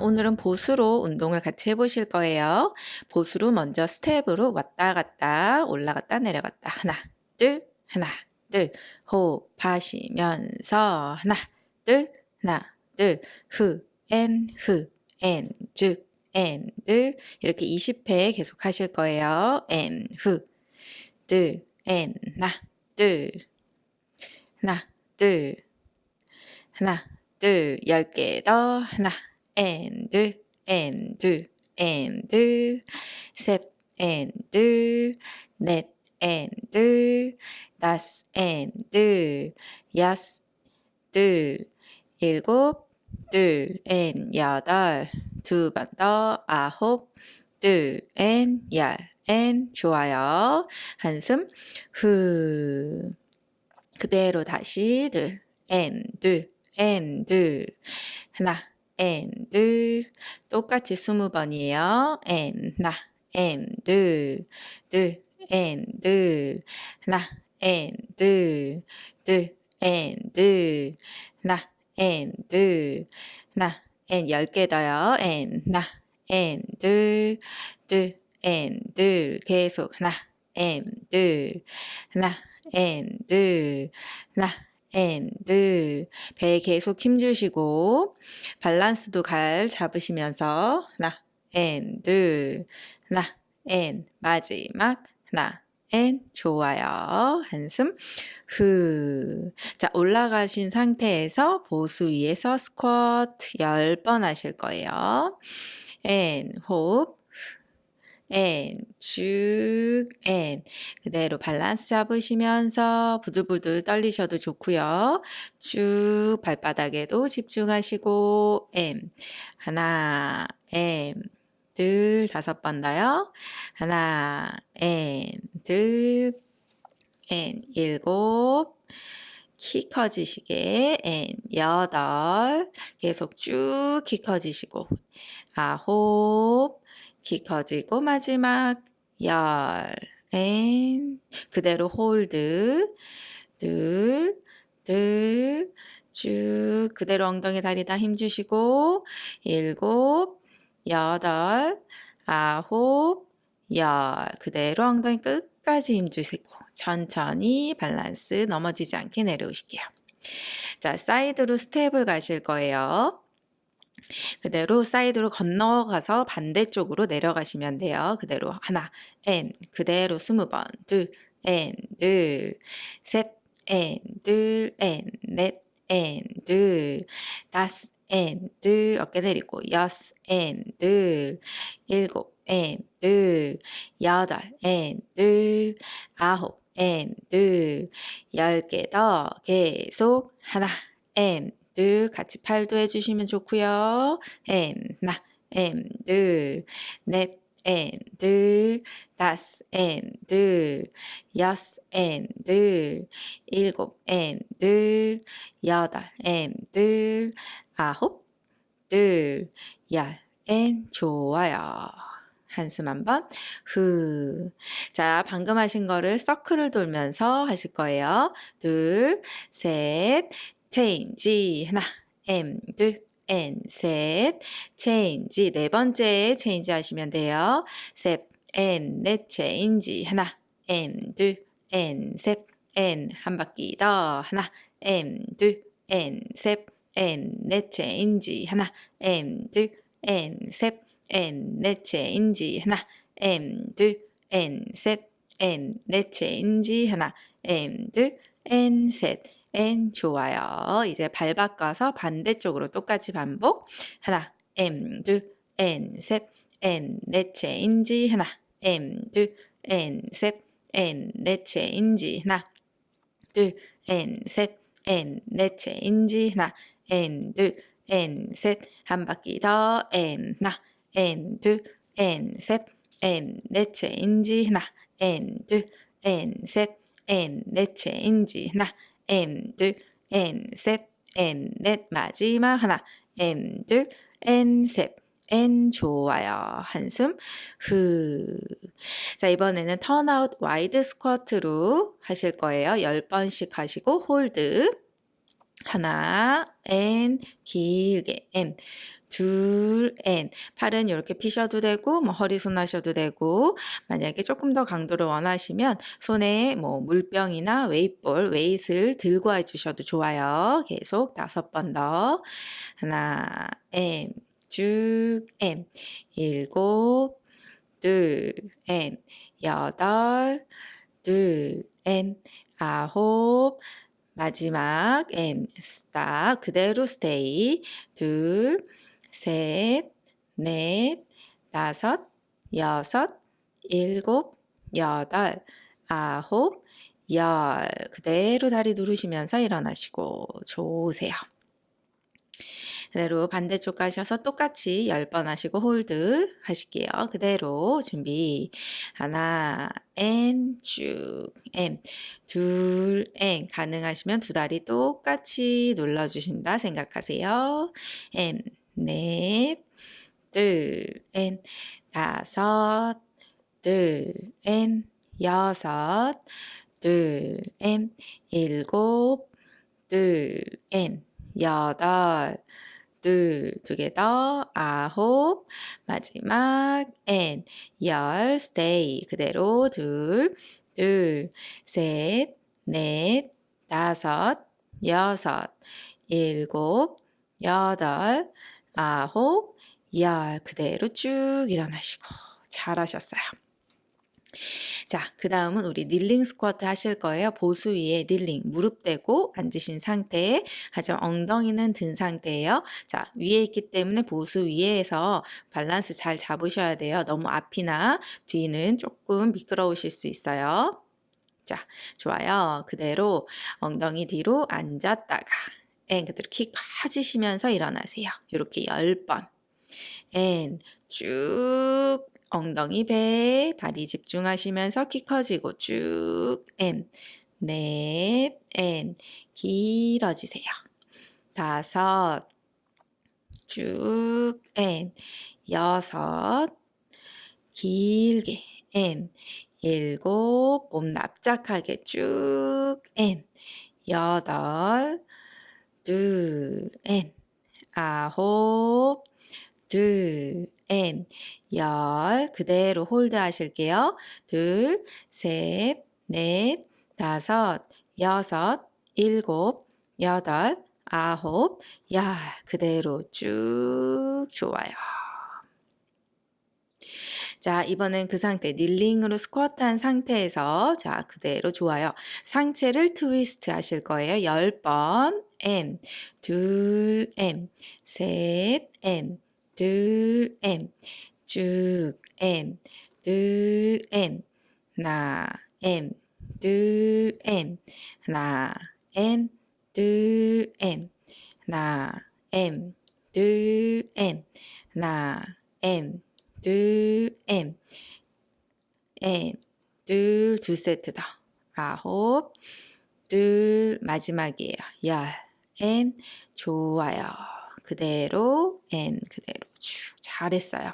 오늘은 보수로 운동을 같이 해보실 거예요. 보수로 먼저 스텝으로 왔다 갔다 올라갔다 내려갔다. 하나 둘 하나 둘. 호흡 하시면서. 하나 둘 하나 둘후앤후앤쭉 이렇게 20회 계속 하실 거예요. 앤후둘앤 하나 둘 하나 둘. 하나 둘, 열개 더, 하나, 둘, 앤, 둘, 셋, 앤, 둘, 넷, 앤, 둘, 다섯, 앤, 둘, 여섯, 둘, 일곱, 둘, 앤, 여덟, 두 번 더, 아홉, 둘, 앤, 열, 앤, 좋아요. 한숨, 후. 그대로 다시, 둘, 앤, 둘, and 하나 and 똑같이 스무 번이에요. and 하나 and 둘 and 하나 and 둘 and 하나 and 하나 and 열개 더요. and 하나 and 둘 and 계속 하나 and 하나 and 하나 and. 배에 계속 힘주시고 밸런스도 잘 잡으시면서 하나 and. 하나 and. 마지막 하나 and. 좋아요. 한숨. 후. 자, 올라가신 상태에서 보수 위에서 스쿼트 10번 하실 거예요. and. 호흡 and 쭉 and 그대로 밸런스 잡으시면서 부들부들 떨리셔도 좋고요. 쭉 발바닥에도 집중하시고 and 하나 and 둘 다섯 번 더요. 하나 and 둘 and 일곱. 키 커지시게 and 여덟. 계속 쭉 키 커지시고. 아홉 키 커지고 마지막 열, and 그대로 hold 둘, 둘, 쭉 그대로 엉덩이 다리 다 힘주시고 일곱, 여덟, 아홉, 열 그대로 엉덩이 끝까지 힘주시고 천천히 밸런스 넘어지지 않게 내려오실게요. 자, 사이드로 스텝을 가실 거예요. 그대로 사이드로 건너가서 반대쪽으로 내려가시면 돼요. 그대로 하나, 엔, 그대로 스무 번, 둘, 엔, 둘, 셋, 엔, 둘, 엔, 넷, 엔, 둘, 다섯, 엔, 둘, 어깨 내리고, 여섯, 엔, 둘, 일곱, 엔, 둘, 여덟, 엔, 둘, 아홉, 엔, 둘, 열 개 더 계속 하나, 엔, 둘 같이 팔도 해주시면 좋고요. 엔 하나 엔 둘넷 엔 다섯 엔 여섯 엔 일곱 엔 여덟 엔 아홉 둘열엔 좋아요. 한숨 한번 후. 자, 방금 하신 거를 서클을 돌면서 하실 거예요. 둘, 셋, change. 하나 and 둘 and 셋. change. 네 번째 change 하시면 돼요. 셋 and 넷 change. 하나 and 둘 and 셋 and. 한 바퀴 더. 하나 and 둘 and 셋 and 넷 change. 하나 and 둘 and 셋 and 넷 change. 하나 and 둘 and 셋 and 넷 change. 하나 and 둘 and 셋 and 좋아요. 이제 발 바꿔서 반대쪽으로 똑같이 반복. 하나, and, 둘, and, 셋, and, 넷 change. 하나, and, 둘, and, 셋, and, 넷 change. 하나, 둘, and, 셋, and, 넷 change. 하나, and, 둘, and, 셋, 한 바퀴 더, and, 하나, and, 둘, and, 셋, and, 넷 change. 하나, and, 둘, and, 셋, and, 넷 change. 하나, and 둘 and 셋 and 넷 마지막 하나 and 둘 and 셋 and 좋아요. 한숨 후. 자, 이번에는 turnout wide 스쿼트로 하실 거예요. 10번씩 하시고 hold. 하나, and, 길게, and. 둘, and. 팔은 이렇게 피셔도 되고, 뭐 허리 손 하셔도 되고, 만약에 조금 더 강도를 원하시면 손에 뭐 물병이나 weight ball, 웨이트를 들고 해주셔도 좋아요. 계속 다섯 번 더. 하나, 앤, 쭉, 앤. 일곱, 둘, 앤. 여덟, 둘, and. 아홉, 마지막 and stop 그대로 stay 둘, 셋, 넷, 다섯, 여섯, 일곱, 여덟, 아홉, 열 그대로 다리 누르시면서 일어나시고 좋으세요. 그대로 반대쪽 가셔서 똑같이 10번 하시고 hold 하실게요. 그대로 준비 하나 앤 쭉앤 둘앤 가능하시면 두 다리 똑같이 눌러주신다 생각하세요. 앤 넷, 둘, 앤 다섯, 둘, 앤 여섯, 둘, 앤 일곱, 둘, 앤 여덟, 둘, 두 개 더, 아홉, 마지막, and, 열, stay, 그대로, 둘, 둘, 셋, 넷, 다섯, 여섯, 일곱, 여덟, 아홉, 열, 그대로 쭉 일어나시고, 잘하셨어요. 자, 그 다음은 우리 kneeling 스쿼트 하실 거예요. 보수 위에 kneeling, 무릎 대고 앉으신 상태에, 하지만 엉덩이는 든 상태예요. 자, 위에 있기 때문에 보수 위에서 밸런스 잘 잡으셔야 돼요. 너무 앞이나 뒤는 조금 미끄러우실 수 있어요. 자, 좋아요. 그대로 엉덩이 뒤로 앉았다가, and 그대로 키 커지시면서 일어나세요. 이렇게 10번. and 쭉 엉덩이 배 다리 집중하시면서 키 커지고 쭉 and, 넷, 앤 길어지세요. 다섯, 쭉 앤, 여섯, 길게 앤, 일곱, 몸 납작하게 쭉 앤, 여덟, 둘, 앤, 아홉, 둘, 앤, 열, 그대로 hold 하실게요. 둘, 셋, 넷, 다섯, 여섯, 일곱, 여덟, 아홉, 열, 그대로 쭉 좋아요. 자, 이번엔 그 상태, 닐링으로 스쿼트 한 상태에서 자, 그대로 좋아요. 상체를 트위스트 하실 거예요. 10번, M, 둘, M, 셋, M, 둘, M, 쭉, M, 둘, M, 하나, M, 둘, M, 하나, M, 둘, M, 하나, M, 둘, M, 하나, M, 둘, M, M, 둘, 두 세트 더. 아홉, 둘, 마지막이에요. 열, M, 좋아요. 그대로, M, 그대로 쭉 잘했어요.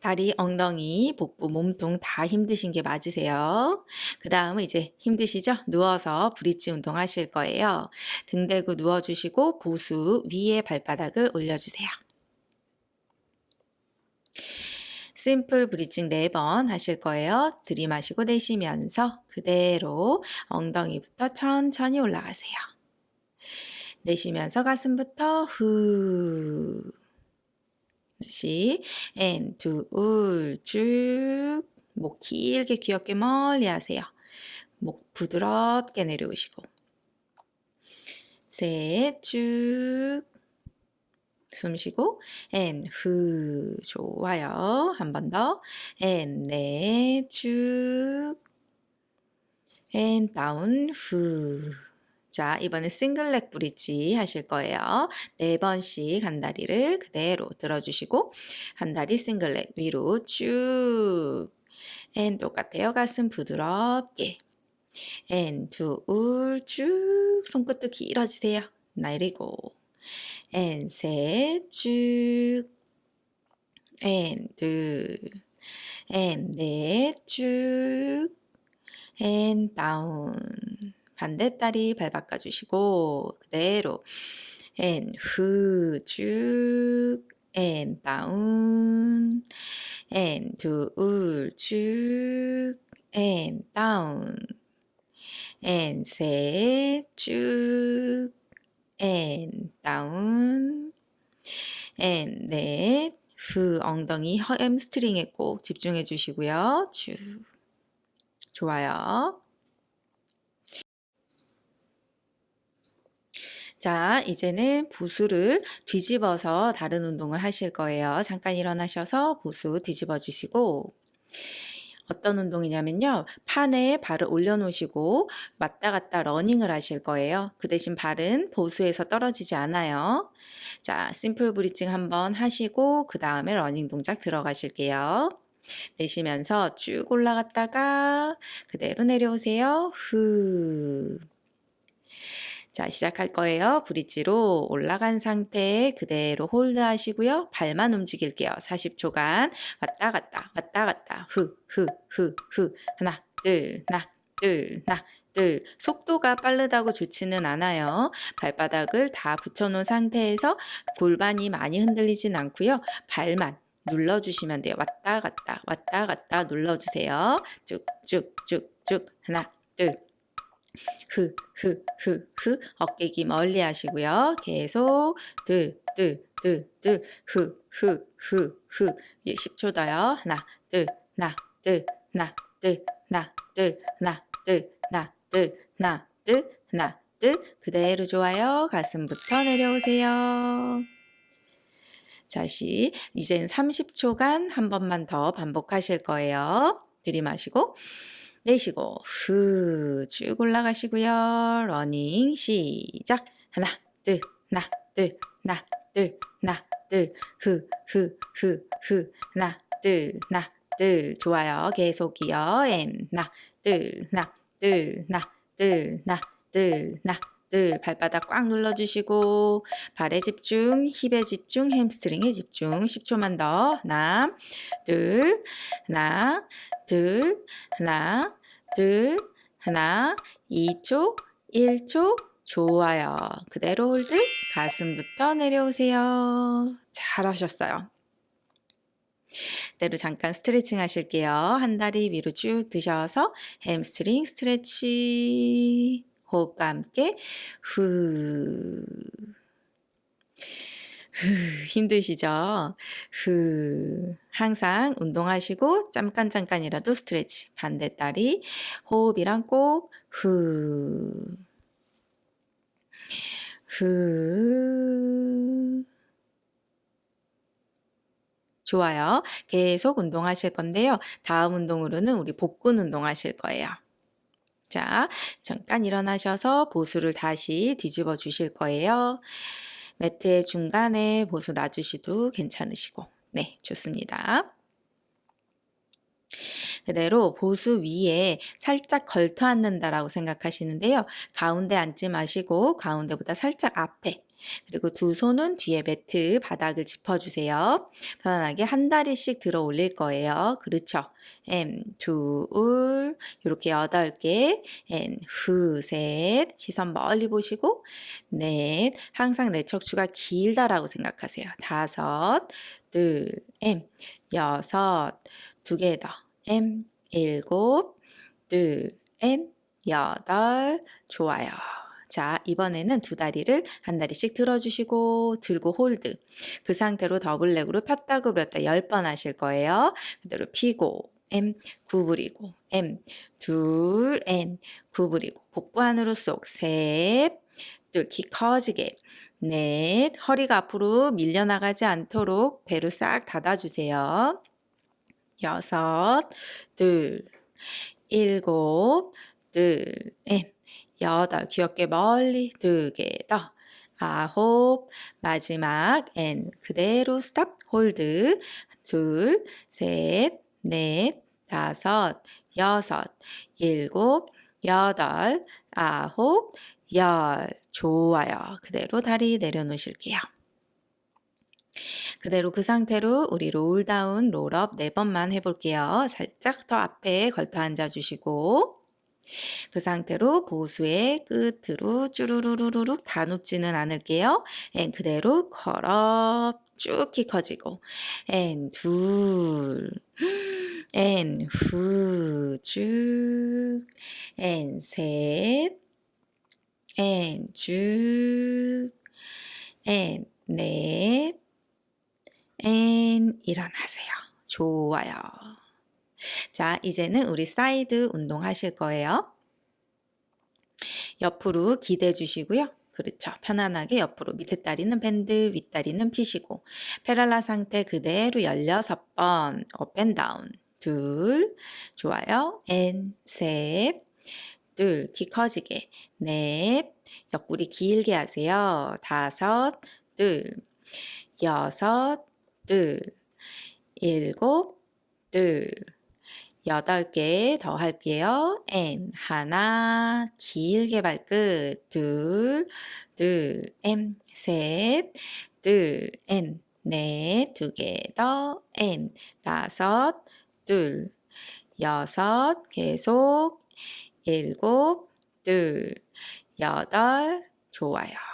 다리, 엉덩이, 복부, 몸통 다 힘드신 게 맞으세요. 그 다음은 이제 힘드시죠? 누워서 브릿지 운동 하실 거예요. 등 대고 누워주시고 보수 위에 발바닥을 올려주세요. 심플 브리징 4번 하실 거예요. 들이마시고 내쉬면서 그대로 엉덩이부터 천천히 올라가세요. 내쉬면서 가슴부터 후 다시 and, 둘, 쭉. 목 길게 귀 어깨 멀리 하세요. 목 부드럽게 내려오시고 셋, 쭉. 숨 쉬고 and, 후. 좋아요. 한 번 더. and, 넷, 쭉. and, down, 후. 자, 이번에 single leg bridge 하실 거예요. 네 번씩 한 다리를 그대로 들어주시고 한 다리 single leg 위로 쭉. and 똑같아요. 가슴 부드럽게. and 둘 쭉. 손끝도 길어지세요. 내리고. 앤 셋 쭉. 앤 둘. 앤 넷 쭉. 앤 다운. 반대다리 발 바꿔주시고 그대로 and 후, 쭉, and 다운, and 둘, 쭉, and 다운, and 셋, 쭉, and 다운, and 넷, 후, 엉덩이 햄스트링에 꼭 집중해 주시고요. 쭉. 좋아요. 자, 이제는 보수를 뒤집어서 다른 운동을 하실 거예요. 잠깐 일어나셔서 보수 뒤집어 주시고 어떤 운동이냐면요. 판에 발을 올려놓으시고 왔다 갔다 러닝을 하실 거예요. 그 대신 발은 보수에서 떨어지지 않아요. 자, simple bridging 한번 하시고 그 다음에 러닝 동작 들어가실게요. 내쉬면서 쭉 올라갔다가 그대로 내려오세요. 후. 자, 시작할 거예요. bridge로 올라간 상태에 그대로 hold 하시고요. 발만 움직일게요. 40초간 왔다 갔다 왔다 갔다 후 후 후 후 하나 둘 하나 둘 하나 둘 속도가 빠르다고 좋지는 않아요. 발바닥을 다 붙여놓은 상태에서 골반이 많이 흔들리진 않고요. 발만 눌러주시면 돼요. 왔다 갔다 왔다 갔다 눌러주세요. 쭉쭉쭉쭉 하나 둘 흐, 흐, 흐, 흐. 어깨기 멀리 하시고요. 계속 둘, 둘, 둘, 둘, 흐, 흐, 흐, 흐. 예, 10초 더요. 하나, 둘, 하나, 둘, 하나, 둘, 하나, 둘, 하나, 둘, 하나, 둘, 하나, 둘, 하나, 둘. 그대로 좋아요. 가슴부터 내려오세요. 다시 이젠 30초간 한 번만 더 반복하실 거예요. 들이마시고 내쉬고 후 쭉 올라가시고요. 러닝 시작. 하나 둘 하나 둘 하나 둘 하나 둘후 후 후 후 하나 둘 하나 둘 좋아요. 계속이요. and 하나 둘 하나 둘 하나 둘 하나 둘 하나 둘 발바닥 꽉 눌러주시고 발에 집중, 힙에 집중, 햄스트링에 집중 10초만 더 하나 둘 하나 둘 하나 둘 하나 2초 1초 좋아요. 그대로 hold 가슴부터 내려오세요. 잘하셨어요. 그대로 잠깐 스트레칭 하실게요. 한 다리 위로 쭉 드셔서 햄스트링 스트레치 호흡과 함께 후. 후, 힘드시죠? 후, 항상 운동하시고 잠깐 잠깐이라도 스트레치. 반대 다리 호흡이랑 꼭 후. 후. 좋아요. 계속 운동하실 건데요. 다음 운동으로는 우리 복근 운동 하실 거예요. 자, 잠깐 일어나셔서 보수를 다시 뒤집어 주실 거예요. 매트의 중간에 보수 놔주시도 괜찮으시고 네, 좋습니다. 그대로 보수 위에 살짝 걸터 앉는다라고 생각하시는데요. 가운데 앉지 마시고 가운데보다 살짝 앞에 그리고 두 손은 뒤에 매트 바닥을 짚어주세요. 편안하게 한 다리씩 들어 올릴 거예요. 그렇죠. M, 둘, 이렇게 여덟 개, N, 후, 셋, 시선 멀리 보시고, 넷, 항상 내 척추가 길다라고 생각하세요. 다섯, 둘, M, 여섯, 두 개 더, M, 일곱, 둘, M, 여덟, 좋아요. 자, 이번에는 두 다리를 한 다리씩 들어주시고 들고 hold. 그 상태로 double leg으로 폈다 구부렸다 10번 하실 거예요. 그대로 피고 and 구부리고 and 둘 and 구부리고 복부 안으로 쏙 셋, 둘, 키 커지게 넷, 허리가 앞으로 밀려나가지 않도록 배로 싹 닫아주세요. 여섯, 둘, 일곱, 둘, and 여덟, 귀 어깨 멀리 두 개 더. 아홉, 마지막 and 그대로 stop hold 둘, 셋, 넷, 다섯, 여섯, 일곱, 여덟, 아홉, 열 좋아요. 그대로 다리 내려놓으실게요. 그대로 그 상태로 우리 roll down, roll up 네 번만 해볼게요. 살짝 더 앞에 걸터 앉아주시고 그 상태로 보수의 끝으로 쭈루루루룩 다 눕지는 않을게요. and 그대로 curl up 쭉 키 커지고 and 둘, and 후, 쭉, and 셋, and 쭉, 앤 넷, 앤 일어나세요. 좋아요. 자, 이제는 우리 사이드 운동 하실 거예요. 옆으로 기대 주시고요. 그렇죠. 편안하게 옆으로 밑에 다리는 bend, 윗다리는 피시고. parallel 상태 그대로 16번. up and down 둘. 좋아요. and, 셋, 둘, 키 커지게. 넷, 옆구리 길게 하세요. 다섯, 둘, 여섯, 둘, 일곱, 둘, 여덟 개 더 할게요. M 하나 길게 발끝. 둘, 둘, M 셋, 둘, M 넷, 두 개 더, M 다섯, 둘, 여섯, 계속. 일곱, 둘, 여덟, 좋아요.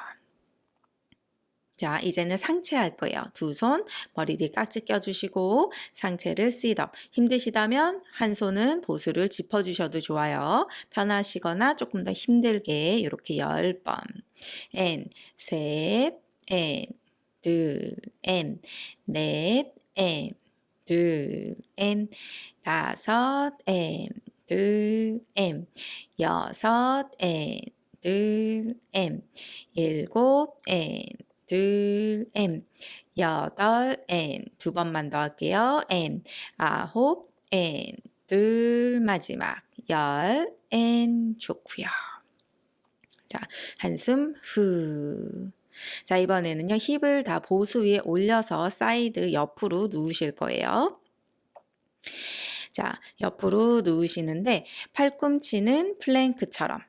자, 이제는 상체 할 거예요. 두 손 머리 뒤 깍지 껴주시고 상체를 sit up. 힘드시다면 한 손은 보수를 짚어주셔도 좋아요. 편하시거나 조금 더 힘들게 이렇게 10번. 앤, 셋, 앤, 둘, 앤, 넷, and, 둘, and, 다섯, and, 둘, and, 여섯, and, 둘, and, 일곱, and, 둘, and, 여덟, and, 두 번만 더 할게요. and, 아홉, and, 둘, 마지막, 열, and, 좋고요. 자, 한숨 후. 자, 이번에는요, 힙을 다 보수 위에 올려서 사이드 옆으로 누우실 거예요. 자, 옆으로 누우시는데 팔꿈치는 플랭크처럼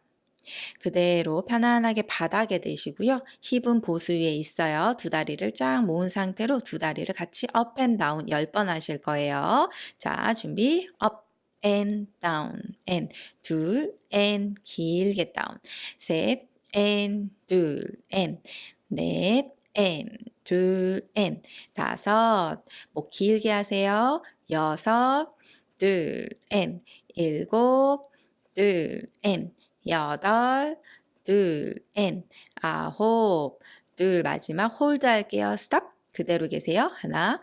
그대로 편안하게 바닥에 대시고요. 힙은 보수 위에 있어요. 두 다리를 쫙 모은 상태로 두 다리를 같이 up and down 10번 하실 거예요. 자, 준비. up and down and 둘, and 길게 down 셋, 앤 둘, 앤 넷, 앤 둘, 앤 다섯 목 길게 하세요. 여섯, 둘, 앤 일곱, 둘, 앤 여덟, 둘, 엔, 아홉, 둘, 마지막 hold 할게요. 스톱. 그대로 계세요. 하나,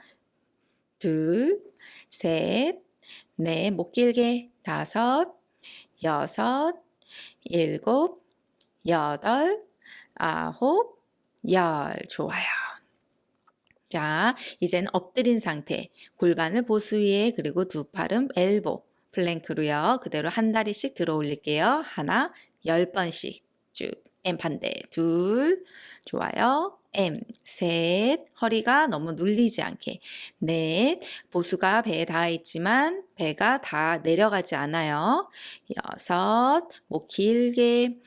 둘, 셋, 넷, 목 길게, 다섯, 여섯, 일곱, 여덟, 아홉, 열. 좋아요. 자, 이제는 엎드린 상태. 골반을 보수 위에 그리고 두 팔은 엘보. 플랭크로요. 그대로 한 다리씩 들어 올릴게요. 하나, 열 번씩 쭉. M 반대. 둘. 좋아요. M. 셋. 허리가 너무 눌리지 않게. 넷. 보수가 배에 닿아 있지만 배가 다 내려가지 않아요. 여섯. 목 길게.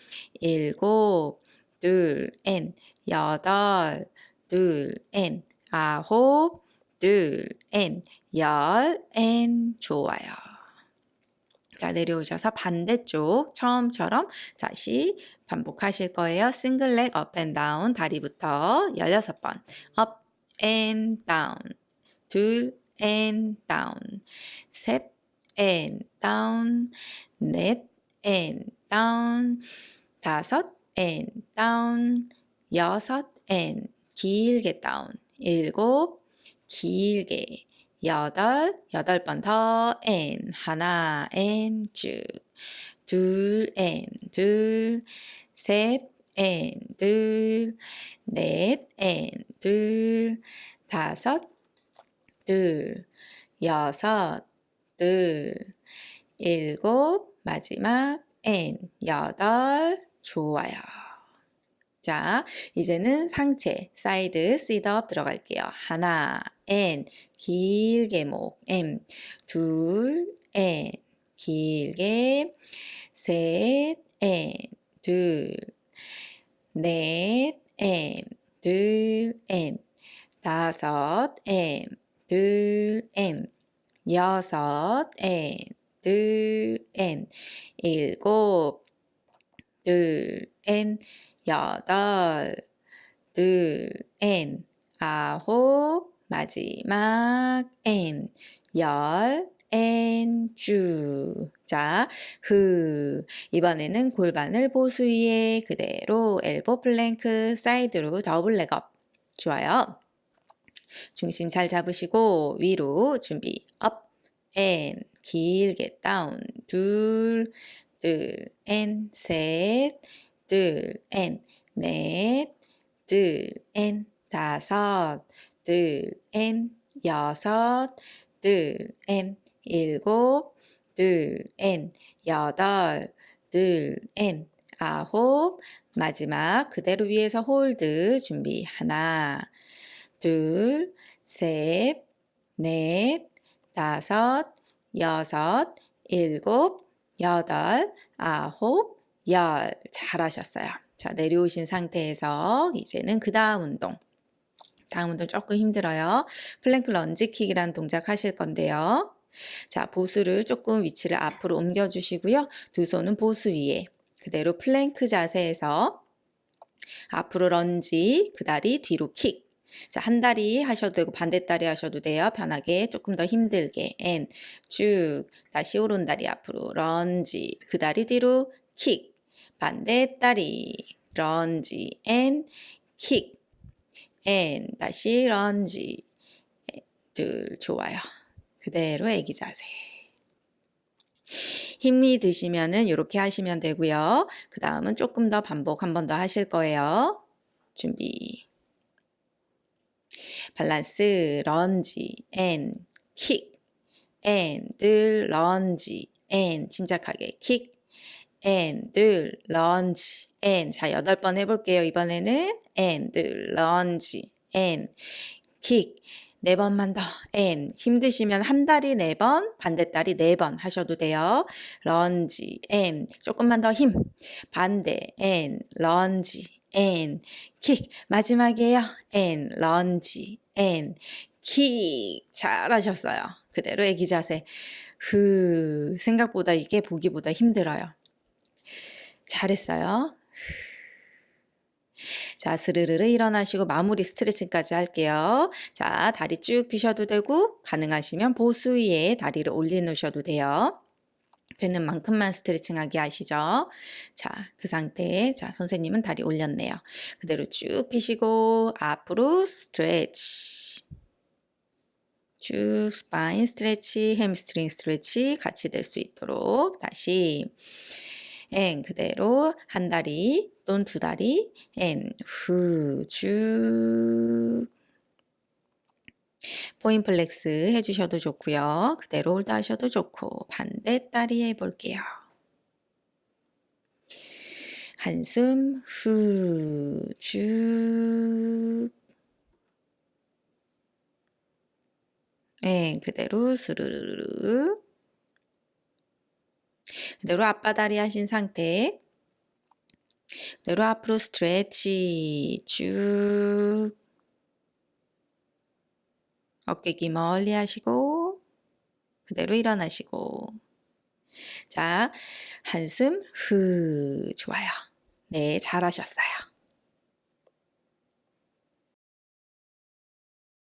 일곱. 둘. and. 여덟. 둘. and. 아홉. 둘. and. 열. and. 좋아요. 자, 내려오셔서 반대쪽 처음처럼 다시 반복하실 거예요. single leg up and down 다리부터 16번 up and down 둘 and down 셋 and down 넷 and down 다섯 and down 여섯 and 길게 down 일곱 길게 여덟, 여덟 번 더, 엔, 하나, 엔, 쭉. 둘, 엔, 둘, 셋, 엔, 둘, 넷, 엔, 둘, 다섯, 둘, 여섯, 둘, 일곱, 마지막, and, 여덟, 좋아요. 자, 이제는 상체, 사이드, sit up 들어갈게요. 하나, and, 길게 목, and, 둘, and, 길게, 셋, 엔, 둘, 넷, 엔, 둘, 엔, 다섯, 엔, 둘, 엔, 여섯, 엔, 둘, 엔, 일곱, 둘, 엔, 여덟, 둘, 엔, 아홉, 마지막, 엔, 열, 엔, 주. 자, 흐. 이번에는 골반을 BOSU 위에 그대로 elbow plank 사이드로 double leg up. 좋아요. 중심 잘 잡으시고 위로 준비 up, and 길게 down 둘, 둘, and 셋, 둘, and 넷, 둘, and 다섯, 둘, 앤 여섯, 둘, 앤 일곱, 둘, 앤 여덟, 둘, 앤 아홉, 마지막 그대로 위에서 hold 준비 하나, 둘, 셋, 넷, 다섯, 여섯, 일곱, 여덟, 아홉, 열. 잘하셨어요. 자, 내려오신 상태에서 이제는 그 다음 운동. 다음 운동 조금 힘들어요. plank lunge kick이라는 동작 하실 건데요. 자, BOSU를 조금 위치를 앞으로 옮겨주시고요. 두 손은 BOSU 위에 그대로 플랭크 자세에서 앞으로 런지, 그 다리 뒤로 킥. 자, 한 다리 하셔도 되고 반대 다리 하셔도 돼요. 편하게 조금 더 힘들게. and, 쭉. 다시 오른 다리 앞으로 런지. 그 다리 뒤로 킥. 반대 다리. lunge. And, 킥. And, 다시 런지. 둘, 좋아요. 그대로 애기 자세. 힘이 드시면은 이렇게 하시면 되고요. 그 다음은 조금 더 반복 한 번 더 하실 거예요. 준비. 밸런스, lunge, and, 킥, and, 둘, lunge, and, 침착하게 킥, And, 둘, lunge, and. 자, 여덟 번 해볼게요. 이번에는 and, 둘, lunge, and, 킥. 네 번만 더. And. 힘드시면 한 다리 네 번, 반대 다리 네 번 하셔도 돼요. Lunge, and. 조금만 더 힘. 반대, and, lunge, and. 킥. 마지막이에요. And, lunge, and. 킥. 잘하셨어요. 그대로 애기 자세. 그 생각보다 이게 보기보다 힘들어요. 잘했어요. 자, 스르르르 일어나시고 마무리 스트레칭까지 할게요. 자, 다리 쭉 펴셔도 되고 가능하시면 보수 위에 다리를 올려놓으셔도 돼요. 되는 만큼만 스트레칭하게 하시죠. 자, 그 상태에 자, 선생님은 다리 올렸네요. 그대로 쭉 펴시고 앞으로 스트레치. 쭉 spine stretch, hamstring stretch 같이 될 수 있도록 다시 and 그대로 한 다리 또는 두 다리 and 후 쭉 point flex 해주셔도 좋고요. 그대로 hold 하셔도 좋고. 반대 다리 해볼게요. 한숨 후 쭉 네, 그대로 스르르르 그대로 앞바다리 하신 상태. 그대로 앞으로 스트레치. 쭉. 어깨 기 멀리 하시고 그대로 일어나시고. 자 한숨 후. 좋아요. 네 잘하셨어요